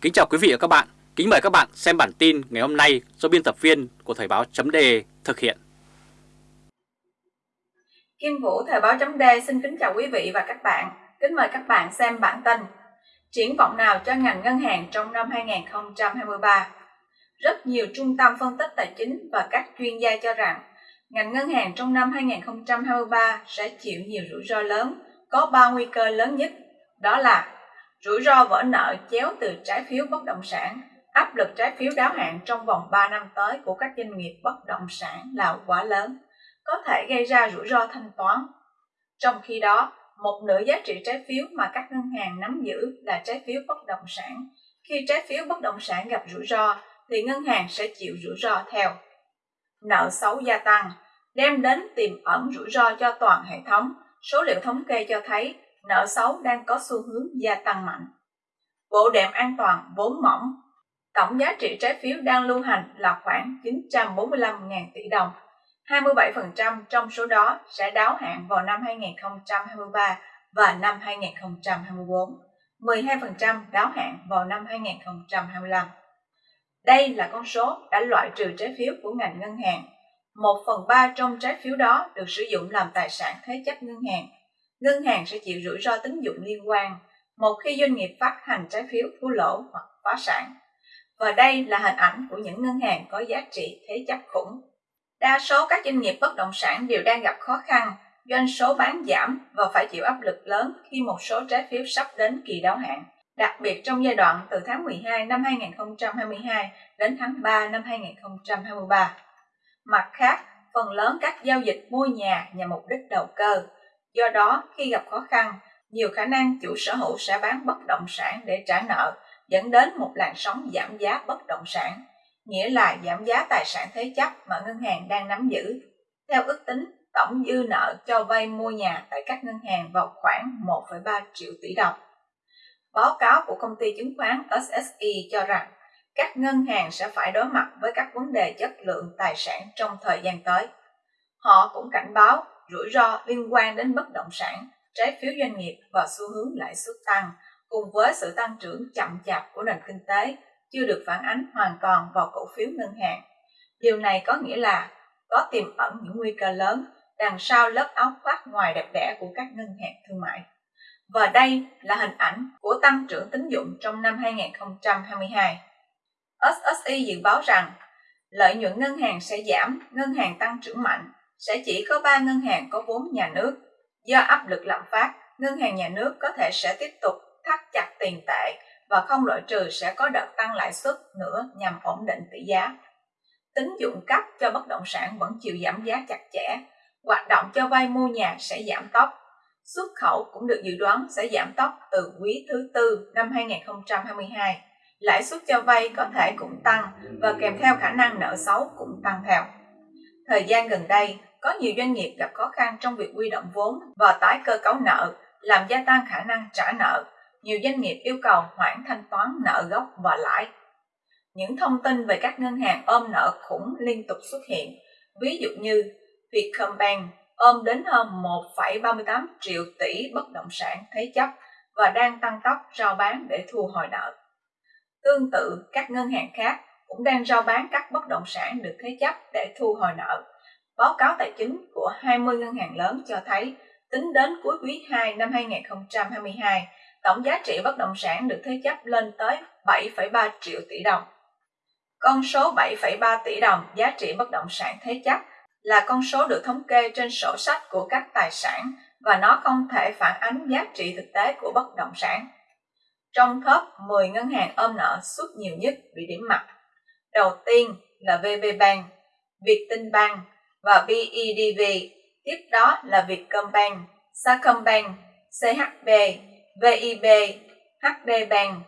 Kính chào quý vị và các bạn. Kính mời các bạn xem bản tin ngày hôm nay do biên tập viên của Thời báo chấm thực hiện. Kim Vũ Thời báo chấm xin kính chào quý vị và các bạn. Kính mời các bạn xem bản tin. Triển vọng nào cho ngành ngân hàng trong năm 2023? Rất nhiều trung tâm phân tích tài chính và các chuyên gia cho rằng ngành ngân hàng trong năm 2023 sẽ chịu nhiều rủi ro lớn, có ba nguy cơ lớn nhất. Đó là rủi ro vỡ nợ chéo từ trái phiếu bất động sản, áp lực trái phiếu đáo hạn trong vòng 3 năm tới của các doanh nghiệp bất động sản là quá lớn, có thể gây ra rủi ro thanh toán. Trong khi đó, một nửa giá trị trái phiếu mà các ngân hàng nắm giữ là trái phiếu bất động sản. Khi trái phiếu bất động sản gặp rủi ro, thì ngân hàng sẽ chịu rủi ro theo. Nợ xấu gia tăng, đem đến tiềm ẩn rủi ro cho toàn hệ thống. Số liệu thống kê cho thấy nợ xấu đang có xu hướng gia tăng mạnh. Bộ đệm an toàn vốn mỏng, tổng giá trị trái phiếu đang lưu hành là khoảng 945.000 tỷ đồng. 27% trong số đó sẽ đáo hạn vào năm 2023 và năm 2024, 12% đáo hạn vào năm 2025. Đây là con số đã loại trừ trái phiếu của ngành ngân hàng. Một phần ba trong trái phiếu đó được sử dụng làm tài sản thế chấp ngân hàng ngân hàng sẽ chịu rủi ro tín dụng liên quan một khi doanh nghiệp phát hành trái phiếu thua lỗ hoặc phá sản. Và đây là hình ảnh của những ngân hàng có giá trị thế chấp khủng. Đa số các doanh nghiệp bất động sản đều đang gặp khó khăn, doanh số bán giảm và phải chịu áp lực lớn khi một số trái phiếu sắp đến kỳ đáo hạn, đặc biệt trong giai đoạn từ tháng 12 năm 2022 đến tháng 3 năm 2023. Mặt khác, phần lớn các giao dịch mua nhà nhằm mục đích đầu cơ, Do đó, khi gặp khó khăn, nhiều khả năng chủ sở hữu sẽ bán bất động sản để trả nợ, dẫn đến một làn sóng giảm giá bất động sản, nghĩa là giảm giá tài sản thế chấp mà ngân hàng đang nắm giữ. Theo ước tính, tổng dư nợ cho vay mua nhà tại các ngân hàng vào khoảng 1,3 triệu tỷ đồng. Báo cáo của công ty chứng khoán SSI cho rằng các ngân hàng sẽ phải đối mặt với các vấn đề chất lượng tài sản trong thời gian tới. Họ cũng cảnh báo rủi ro liên quan đến bất động sản, trái phiếu doanh nghiệp và xu hướng lãi suất tăng, cùng với sự tăng trưởng chậm chạp của nền kinh tế chưa được phản ánh hoàn toàn vào cổ phiếu ngân hàng. Điều này có nghĩa là có tiềm ẩn những nguy cơ lớn đằng sau lớp áo khoác ngoài đẹp đẽ của các ngân hàng thương mại. Và đây là hình ảnh của tăng trưởng tín dụng trong năm 2022. SSI dự báo rằng lợi nhuận ngân hàng sẽ giảm, ngân hàng tăng trưởng mạnh sẽ chỉ có 3 ngân hàng có vốn nhà nước. Do áp lực lạm phát, ngân hàng nhà nước có thể sẽ tiếp tục thắt chặt tiền tệ và không loại trừ sẽ có đợt tăng lãi suất nữa nhằm ổn định tỷ giá. Tính dụng cấp cho bất động sản vẫn chịu giảm giá chặt chẽ, hoạt động cho vay mua nhà sẽ giảm tốc. Xuất khẩu cũng được dự đoán sẽ giảm tốc từ quý thứ tư năm 2022. Lãi suất cho vay có thể cũng tăng và kèm theo khả năng nợ xấu cũng tăng theo. Thời gian gần đây, có nhiều doanh nghiệp gặp khó khăn trong việc quy động vốn và tái cơ cấu nợ, làm gia tăng khả năng trả nợ. Nhiều doanh nghiệp yêu cầu hoãn thanh toán nợ gốc và lãi. Những thông tin về các ngân hàng ôm nợ khủng liên tục xuất hiện, ví dụ như Vietcombank ôm đến hơn 1,38 triệu tỷ bất động sản thế chấp và đang tăng tốc rao bán để thu hồi nợ. Tương tự, các ngân hàng khác cũng đang rao bán các bất động sản được thế chấp để thu hồi nợ Báo cáo tài chính của 20 ngân hàng lớn cho thấy, tính đến cuối quý 2 năm 2022, tổng giá trị bất động sản được thế chấp lên tới 7,3 triệu tỷ đồng. Con số 7,3 tỷ đồng giá trị bất động sản thế chấp là con số được thống kê trên sổ sách của các tài sản và nó không thể phản ánh giá trị thực tế của bất động sản. Trong top 10 ngân hàng ôm nợ suốt nhiều nhất bị điểm mặt. Đầu tiên là VPBank, Vietinbank, và BIDV, tiếp đó là Vietcombank, Sacombank, CHB, VIB, HD Bank,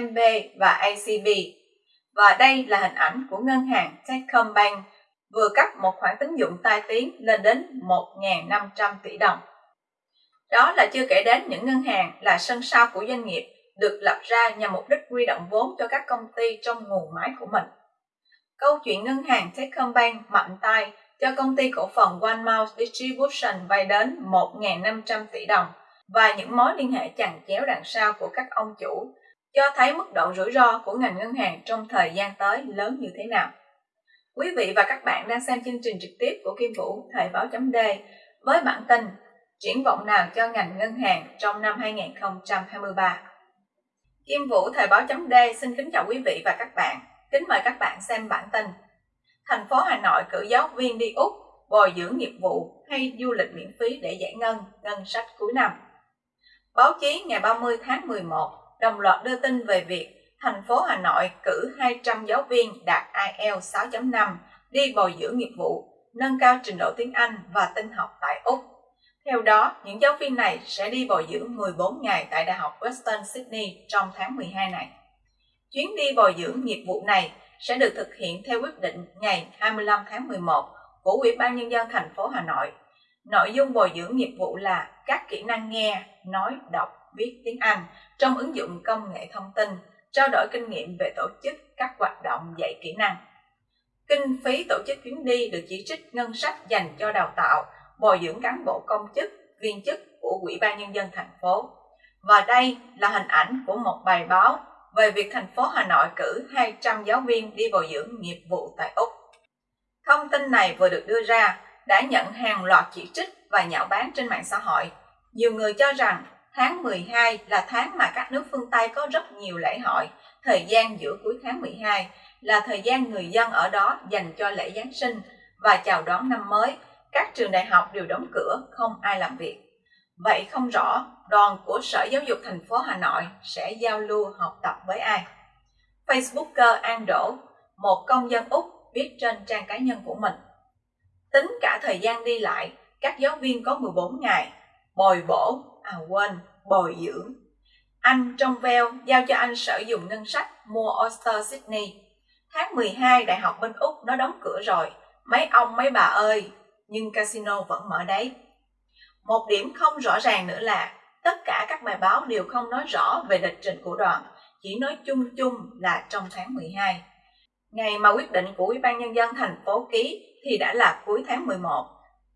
MB và ACB. Và đây là hình ảnh của ngân hàng Techcombank vừa cấp một khoản tín dụng tai tiếng lên đến 1.500 tỷ đồng. Đó là chưa kể đến những ngân hàng là sân sau của doanh nghiệp được lập ra nhằm mục đích huy động vốn cho các công ty trong nguồn máy của mình. Câu chuyện ngân hàng Techcombank mạnh tay cho công ty cổ phần One Mouse Distribution vay đến 1.500 tỷ đồng và những mối liên hệ chằng chéo đằng sau của các ông chủ, cho thấy mức độ rủi ro của ngành ngân hàng trong thời gian tới lớn như thế nào. Quý vị và các bạn đang xem chương trình trực tiếp của Kim Vũ, Thời báo chấm D với bản tin Triển vọng nào cho ngành ngân hàng trong năm 2023. Kim Vũ Thời báo chấm D xin kính chào quý vị và các bạn. Kính mời các bạn xem bản tin. Thành phố Hà Nội cử giáo viên đi Úc bồi dưỡng nghiệp vụ hay du lịch miễn phí để giải ngân ngân sách cuối năm. Báo chí ngày 30 tháng 11 đồng loạt đưa tin về việc thành phố Hà Nội cử 200 giáo viên đạt IELTS 6.5 đi bồi dưỡng nghiệp vụ, nâng cao trình độ tiếng Anh và tin học tại Úc. Theo đó, những giáo viên này sẽ đi bồi dưỡng 14 ngày tại Đại học Western Sydney trong tháng 12 này. Chuyến đi bồi dưỡng nghiệp vụ này sẽ được thực hiện theo quyết định ngày 25 tháng 11 của Ủy ban Nhân dân thành phố Hà Nội. Nội dung bồi dưỡng nghiệp vụ là các kỹ năng nghe, nói, đọc, viết tiếng Anh trong ứng dụng công nghệ thông tin, trao đổi kinh nghiệm về tổ chức các hoạt động dạy kỹ năng. Kinh phí tổ chức chuyến đi được chỉ trích ngân sách dành cho đào tạo, bồi dưỡng cán bộ công chức, viên chức của Ủy ban Nhân dân thành phố. Và đây là hình ảnh của một bài báo về việc thành phố Hà Nội cử 200 giáo viên đi bồi dưỡng nghiệp vụ tại Úc. Thông tin này vừa được đưa ra đã nhận hàng loạt chỉ trích và nhạo báng trên mạng xã hội. Nhiều người cho rằng tháng 12 là tháng mà các nước phương Tây có rất nhiều lễ hội, thời gian giữa cuối tháng 12 là thời gian người dân ở đó dành cho lễ Giáng sinh và chào đón năm mới. Các trường đại học đều đóng cửa, không ai làm việc. Vậy không rõ đoàn của Sở Giáo dục thành phố Hà Nội sẽ giao lưu học tập với ai? Facebooker An Đỗ, một công dân Úc viết trên trang cá nhân của mình. Tính cả thời gian đi lại, các giáo viên có 14 ngày, bồi bổ, à quên, bồi dưỡng. Anh trong veo giao cho anh sử dụng ngân sách mua Oyster Sydney. Tháng 12 đại học bên Úc nó đóng cửa rồi, mấy ông mấy bà ơi, nhưng casino vẫn mở đấy. Một điểm không rõ ràng nữa là tất cả các bài báo đều không nói rõ về lịch trình của đoàn, chỉ nói chung chung là trong tháng 12. Ngày mà quyết định của Ủy ban Nhân dân thành phố ký thì đã là cuối tháng 11.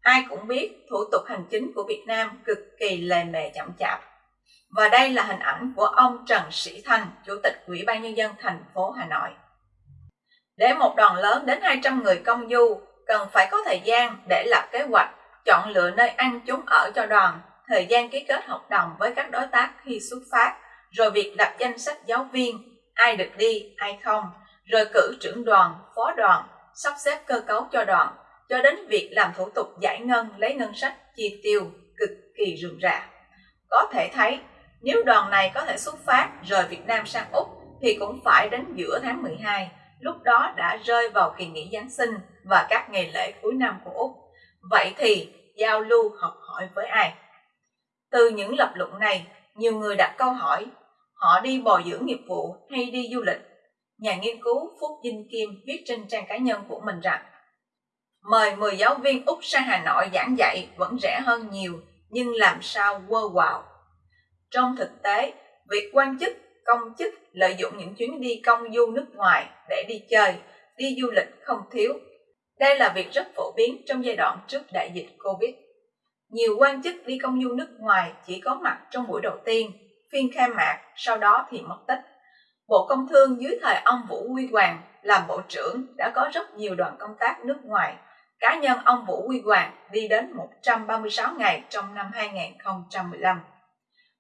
Ai cũng biết thủ tục hành chính của Việt Nam cực kỳ lề mề chậm chạp. Và đây là hình ảnh của ông Trần Sĩ Thanh, Chủ tịch Ủy ban Nhân dân thành phố Hà Nội. Để một đoàn lớn đến 200 người công du, cần phải có thời gian để lập kế hoạch, chọn lựa nơi ăn chúng ở cho đoàn, thời gian ký kết hợp đồng với các đối tác khi xuất phát, rồi việc lập danh sách giáo viên, ai được đi, ai không, rồi cử trưởng đoàn, phó đoàn, sắp xếp cơ cấu cho đoàn, cho đến việc làm thủ tục giải ngân lấy ngân sách chi tiêu cực kỳ rườm rà. Có thể thấy, nếu đoàn này có thể xuất phát rời Việt Nam sang Úc thì cũng phải đến giữa tháng 12, lúc đó đã rơi vào kỳ nghỉ Giáng sinh và các ngày lễ cuối năm của Úc. Vậy thì giao lưu học hỏi với ai? Từ những lập luận này, nhiều người đặt câu hỏi, họ đi bồi dưỡng nghiệp vụ hay đi du lịch nhà nghiên cứu Phúc Dinh Kim viết trên trang cá nhân của mình rằng Mời 10 giáo viên Úc sang Hà Nội giảng dạy vẫn rẻ hơn nhiều, nhưng làm sao quơ quào Trong thực tế, việc quan chức, công chức lợi dụng những chuyến đi công du nước ngoài để đi chơi, đi du lịch không thiếu. Đây là việc rất phổ biến trong giai đoạn trước đại dịch Covid. Nhiều quan chức đi công du nước ngoài chỉ có mặt trong buổi đầu tiên, phiên khai mạc, sau đó thì mất tích. Bộ Công Thương dưới thời ông Vũ Huy Hoàng làm Bộ trưởng đã có rất nhiều đoàn công tác nước ngoài. Cá nhân ông Vũ Huy Hoàng đi đến 136 ngày trong năm 2015.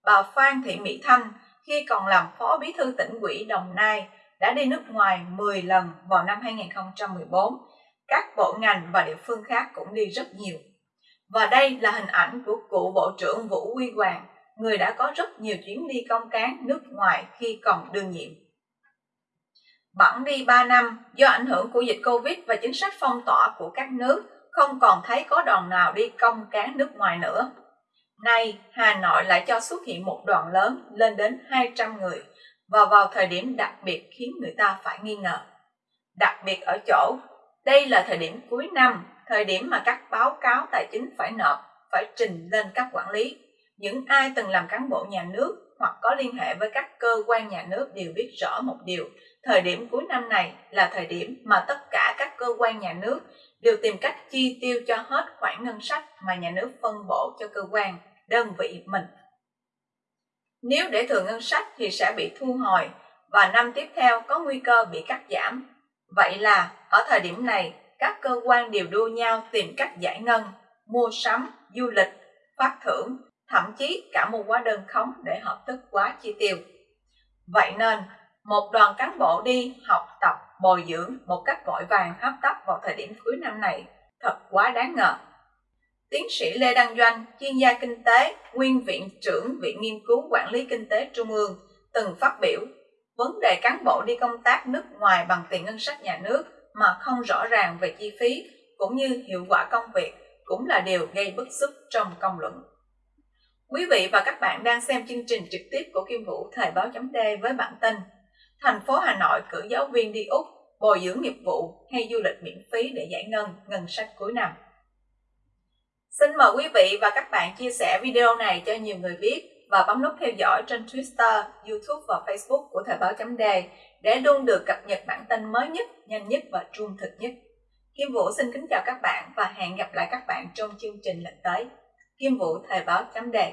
Bà Phan Thị Mỹ Thanh khi còn làm Phó Bí thư tỉnh ủy Đồng Nai đã đi nước ngoài 10 lần vào năm 2014. Các bộ ngành và địa phương khác cũng đi rất nhiều. Và đây là hình ảnh của cựu Bộ trưởng Vũ Huy Hoàng người đã có rất nhiều chuyến đi công cán nước ngoài khi còn đương nhiệm. Bẵng đi 3 năm, do ảnh hưởng của dịch Covid và chính sách phong tỏa của các nước, không còn thấy có đoàn nào đi công cán nước ngoài nữa. Nay, Hà Nội lại cho xuất hiện một đoàn lớn lên đến 200 người và vào thời điểm đặc biệt khiến người ta phải nghi ngờ. Đặc biệt ở chỗ, đây là thời điểm cuối năm, thời điểm mà các báo cáo tài chính phải nộp, phải trình lên các quản lý. Những ai từng làm cán bộ nhà nước hoặc có liên hệ với các cơ quan nhà nước đều biết rõ một điều. Thời điểm cuối năm này là thời điểm mà tất cả các cơ quan nhà nước đều tìm cách chi tiêu cho hết khoản ngân sách mà nhà nước phân bổ cho cơ quan đơn vị mình. Nếu để thừa ngân sách thì sẽ bị thu hồi và năm tiếp theo có nguy cơ bị cắt giảm. Vậy là ở thời điểm này, các cơ quan đều đua nhau tìm cách giải ngân, mua sắm, du lịch, phát thưởng, thậm chí cả mua hóa đơn khống để hợp thức quá chi tiêu. Vậy nên, một đoàn cán bộ đi học tập, bồi dưỡng một cách vội vàng hấp tấp vào thời điểm cuối năm này thật quá đáng ngờ. Tiến sĩ Lê Đăng Doanh, chuyên gia kinh tế, nguyên viện trưởng Viện Nghiên cứu Quản lý Kinh tế Trung ương, từng phát biểu vấn đề cán bộ đi công tác nước ngoài bằng tiền ngân sách nhà nước mà không rõ ràng về chi phí cũng như hiệu quả công việc cũng là điều gây bức xúc trong công luận. Quý vị và các bạn đang xem chương trình trực tiếp của Kim Vũ Thời báo chấm với bản tin Thành phố Hà Nội cử giáo viên đi Úc, bồi dưỡng nghiệp vụ hay du lịch miễn phí để giải ngân ngân sách cuối năm. Xin mời quý vị và các bạn chia sẻ video này cho nhiều người biết và bấm nút theo dõi trên Twitter, YouTube và Facebook của Thời báo chấm đề để luôn được cập nhật bản tin mới nhất, nhanh nhất và trung thực nhất. Kim Vũ xin kính chào các bạn và hẹn gặp lại các bạn trong chương trình lần tới. Kim Vũ Thời báo chấm đề